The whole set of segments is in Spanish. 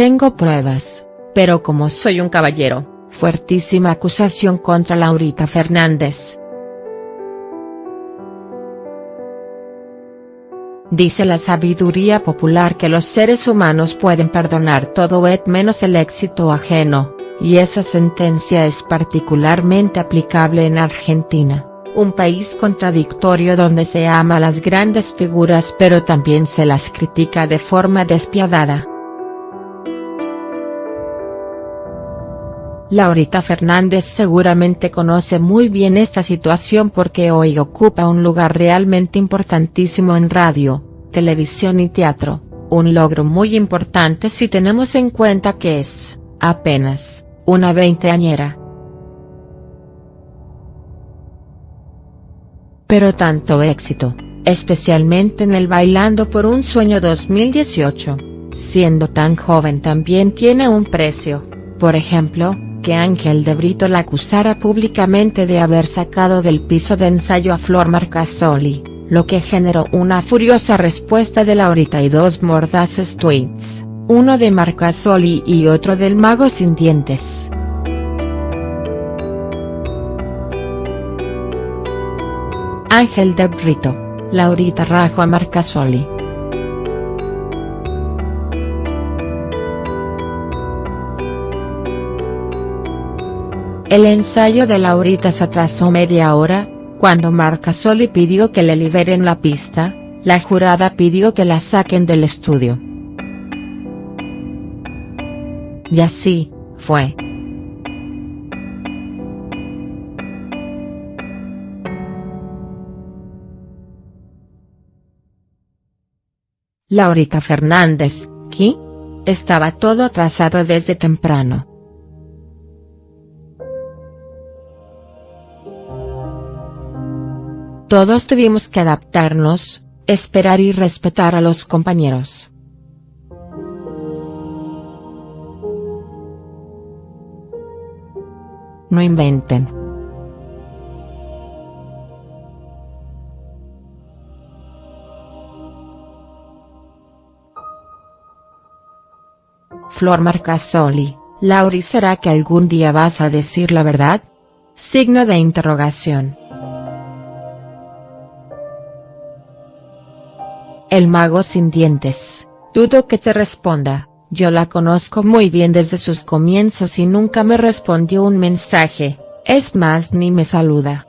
Tengo pruebas, pero como soy un caballero, fuertísima acusación contra Laurita Fernández. Dice la sabiduría popular que los seres humanos pueden perdonar todo et menos el éxito ajeno, y esa sentencia es particularmente aplicable en Argentina, un país contradictorio donde se ama a las grandes figuras pero también se las critica de forma despiadada. Laurita Fernández seguramente conoce muy bien esta situación porque hoy ocupa un lugar realmente importantísimo en radio, televisión y teatro, un logro muy importante si tenemos en cuenta que es, apenas, una veinteañera. Pero tanto éxito, especialmente en el Bailando por un Sueño 2018, siendo tan joven también tiene un precio, por ejemplo, que Ángel de Brito la acusara públicamente de haber sacado del piso de ensayo a Flor Marcasoli, lo que generó una furiosa respuesta de Laurita y dos mordaces tweets, uno de Marcasoli y otro del mago sin dientes. Ángel de Brito, Laurita rajo a Marcasoli. El ensayo de Laurita se atrasó media hora, cuando Marcasoli pidió que le liberen la pista, la jurada pidió que la saquen del estudio. Y así, fue. Laurita Fernández, ¿qué? Estaba todo atrasado desde temprano. Todos tuvimos que adaptarnos, esperar y respetar a los compañeros. No inventen. Flor Marcasoli, Lauri ¿será que algún día vas a decir la verdad? Signo de interrogación. El mago sin dientes, dudo que te responda, yo la conozco muy bien desde sus comienzos y nunca me respondió un mensaje, es más ni me saluda.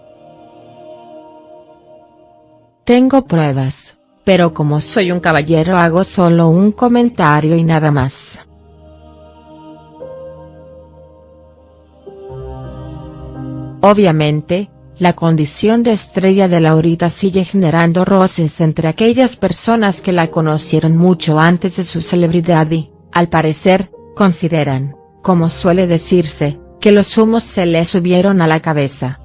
Tengo pruebas, pero como soy un caballero hago solo un comentario y nada más. Obviamente, la condición de estrella de Laurita sigue generando roces entre aquellas personas que la conocieron mucho antes de su celebridad y, al parecer, consideran, como suele decirse, que los humos se le subieron a la cabeza.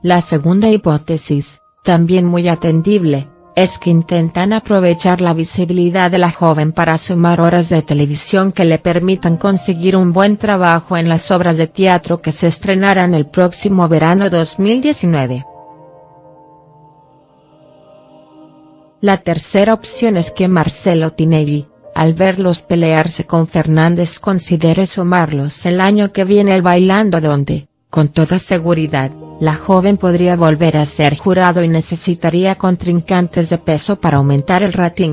La segunda hipótesis, también muy atendible, es que intentan aprovechar la visibilidad de la joven para sumar horas de televisión que le permitan conseguir un buen trabajo en las obras de teatro que se estrenarán el próximo verano 2019. La tercera opción es que Marcelo Tinelli, al verlos pelearse con Fernández considere sumarlos el año que viene el Bailando donde, con toda seguridad, la joven podría volver a ser jurado y necesitaría contrincantes de peso para aumentar el rating.